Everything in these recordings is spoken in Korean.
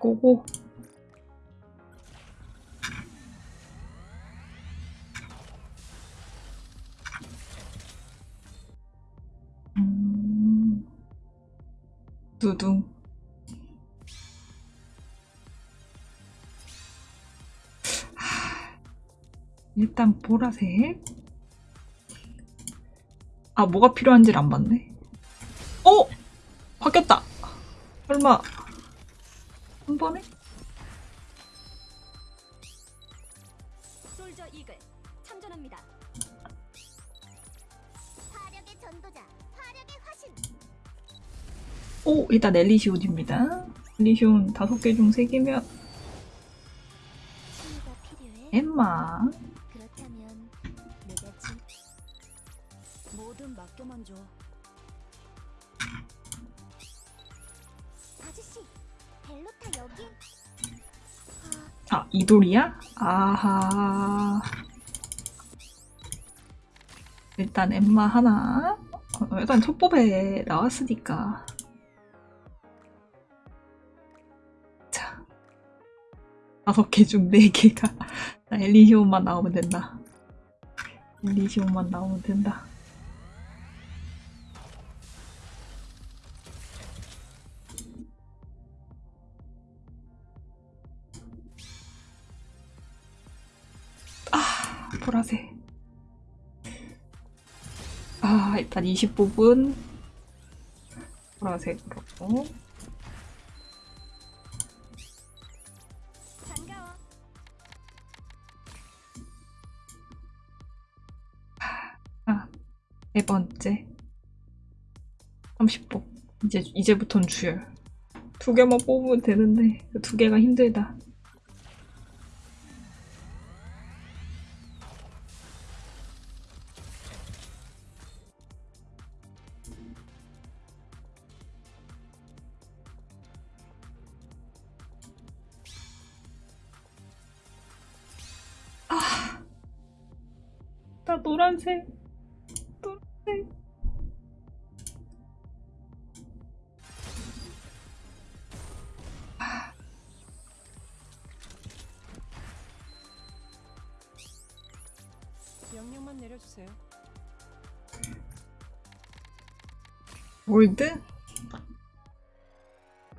고고. 음, 두둥. 하, 일단 보라색. 아, 뭐가 필요한지를 안 봤네. 어! 바뀌었다! 설마, 한 번에? 솔저 이글 참전합니다. 화력의 전도자, 화력의 화신. 오, 일단 엘리시온입니다. 엘리시온 다섯 개 중 세 개면. 엠마. 그렇다면 내가 지 뭐든 맡겨만 줘. 아, 이돌이야? 아하. 일단 엠마 하나. 어, 일단 첫 뽑에 나왔으니까. 자. 다섯 개 중 네 개가. 나 엘리시온만 나오면 된다. 엘리시온만 나오면 된다. 보라색. 아, 일단 20부분 보라색으로. 아, 네 번째. 30부. 이제, 이제부턴 주열. 두 개만 뽑으면 되는데, 그두 개가 힘들다. 내려주세요. 올드?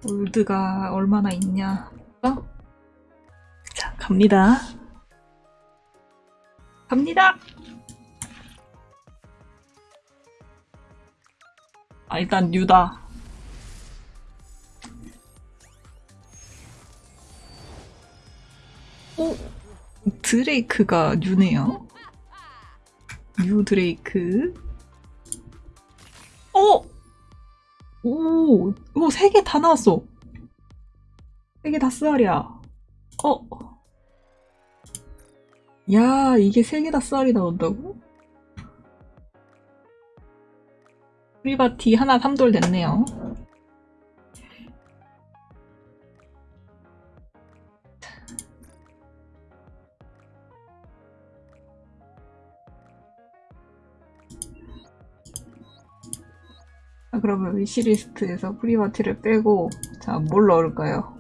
올드가 얼마나 있냐? 어? 자, 갑니다. 갑니다! 아, 일단 뉴다. 오! 드레이크가 new네요. new 드레이크. 어! 오, 오, 세 개 다 나왔어. 세 개다 쓰알이야. 어. 야, 이게 세 개다 쓰알이 나온다고? 프리바티 하나 3돌 됐네요. 그러면 위시리스트에서 프리바티를 빼고 자, 뭘 넣을까요?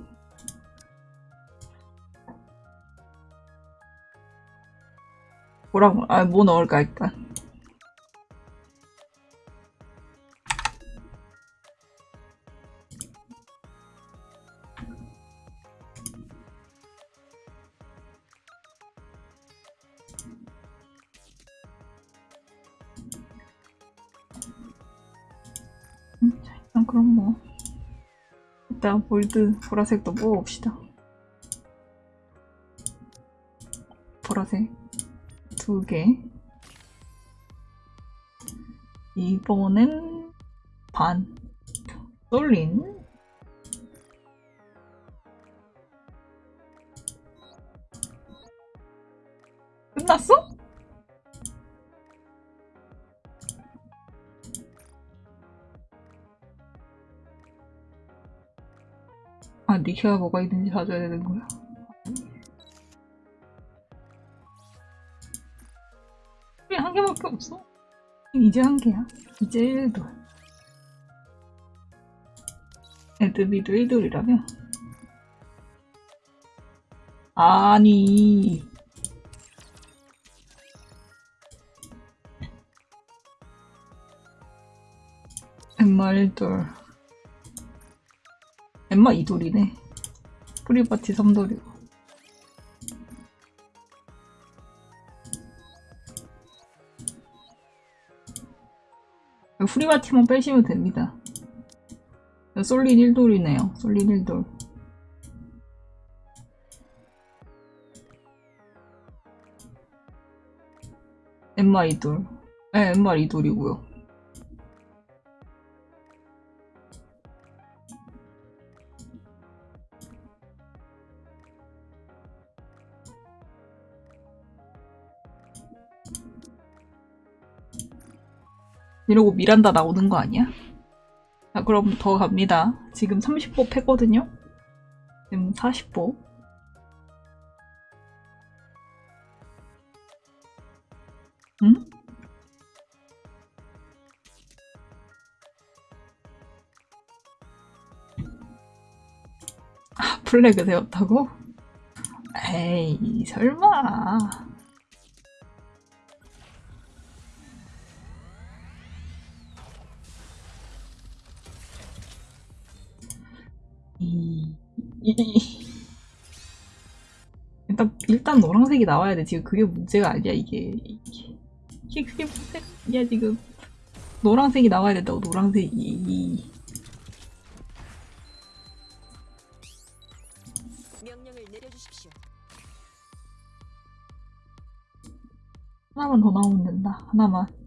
뭐라고? 아, 뭐 넣을까 일단. 그럼 뭐 일단 볼드 보라색도 뽑아봅시다. 보라색 두 개. 이번엔 반. 솔린. 끝났어? 아, 니케가 뭐가 있는지 봐줘야 되는 거야. 우리 한 개밖에 없어. 이제 한 개야. 이제 1돌. 에드비도 1돌이라며? 아니. 엠마 1돌. 엠마 2돌이네. 프리바티 3돌이고. 프리바티만 빼시면 됩니다. 솔린 1돌이네요. 솔린 1돌. 엠마 2돌. 네, 엠마 2돌이고요. 이러고 미란다 나오는 거 아니야? 자, 그럼 더 갑니다. 지금 30보 패거든요? 지금 40보. 응? 아, 플래그 세웠다고? 에이, 설마. 일단, 일단 노란색이 나와야 돼. 지금 그게 문제가 아니야, 이게. 이게, 이게 그게 문제가 아니야, 지금. 노란색이 나와야 된다고, 노란색이. 명령을 내려주십시오. 하나만 더 나오면 된다. 하나만.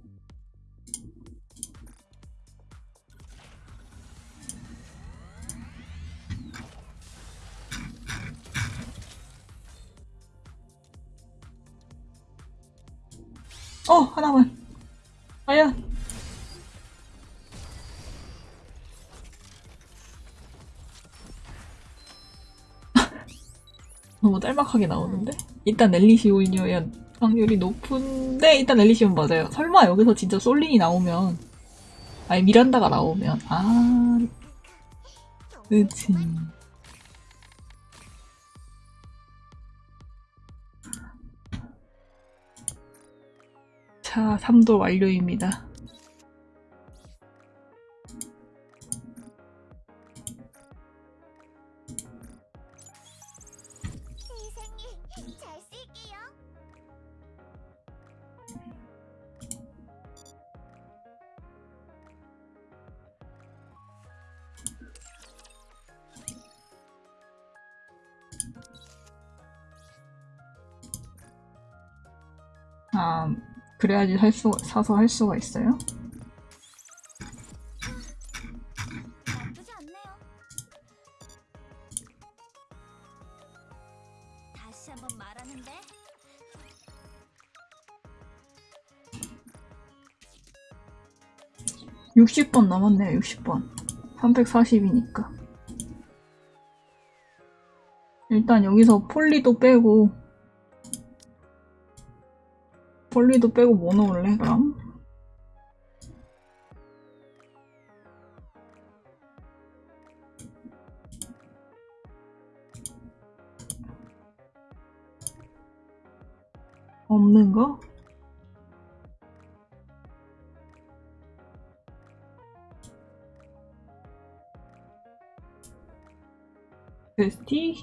어, 하나만. 과연. 너무 짤막하게 나오는데? 일단 엘리시온이어야 확률이 높은데 일단 엘리시온 맞아요. 설마 여기서 진짜 솔린이 나오면 아니 미란다가 나오면 아 그치 자 3도 완료입니다. 그래야지 할 수, 사서 할 수가 있어요? 말하는데? 60번 남았네요 60번. 340이니까. 일단 여기서 폴리도 빼고 폴리도 빼고 뭐 넣을래 그럼? 없는 거? 베스티?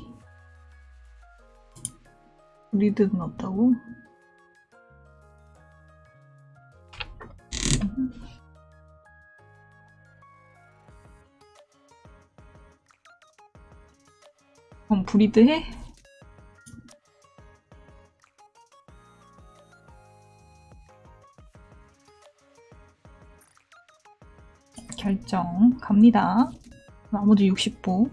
리드는 없다고? 그럼 브리드 해? 결정 갑니다. 나머지 60보.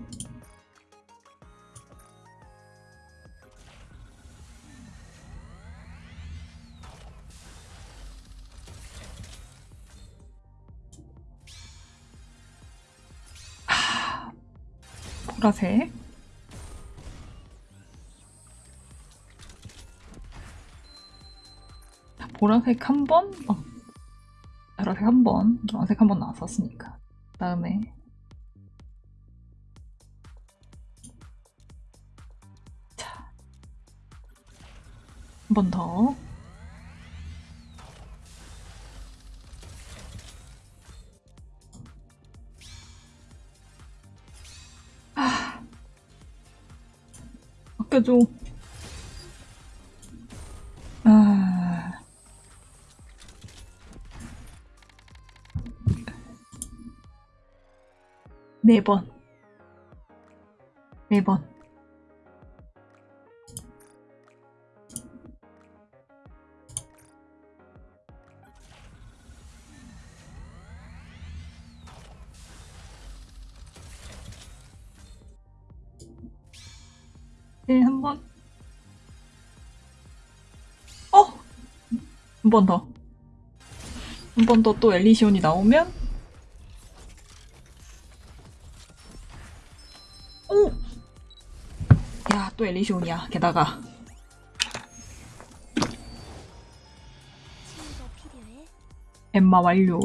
보라색. 자, 보라색 한 번, 어, 보라색 한 번, 노란색 한 번 나왔었으니까. 다음에 자, 한 번 더. 아껴줘. 아. 네 번. 네 번. 네, 한 번. 어! 한 번 더. 한 번 더 또 엘리시온이 나오면 오! 야, 또 엘리시온이야. 게다가. 엠마 완료.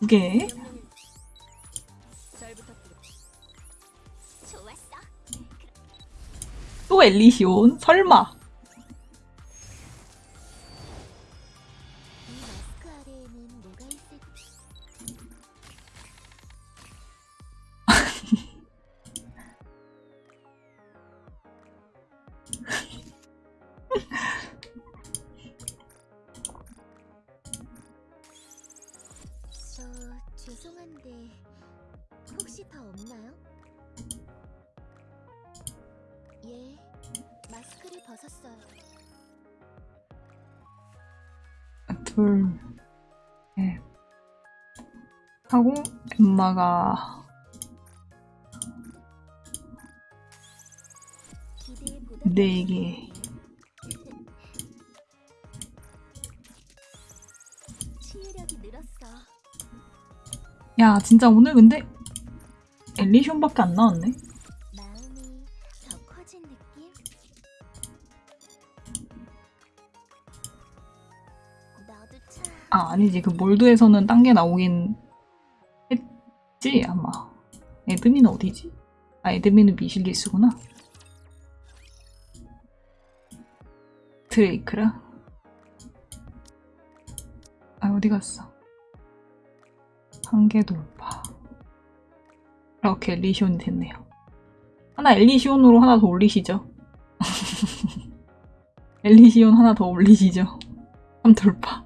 두 개. 또 엘리시온. 설마. 저 죄송한데 혹시 더 없나요? 예, 마스크를 벗었어요. 둘, 셋. 하고 보다 네 개. 치유력이 늘었어. 야, 진짜 오늘 근데 엘리시온밖에 안 나왔네. 아, 아니지. 그 몰드에서는 딴 게 나오긴 했지, 아마. 에드민은 어디지? 아, 에드민은 미실리스구나. 드레이크라? 아, 어디 갔어? 한계 돌파. 이렇게 엘리시온이 됐네요. 하나 엘리시온으로 하나 더 올리시죠. 엘리시온 하나 더 올리시죠. 3 돌파.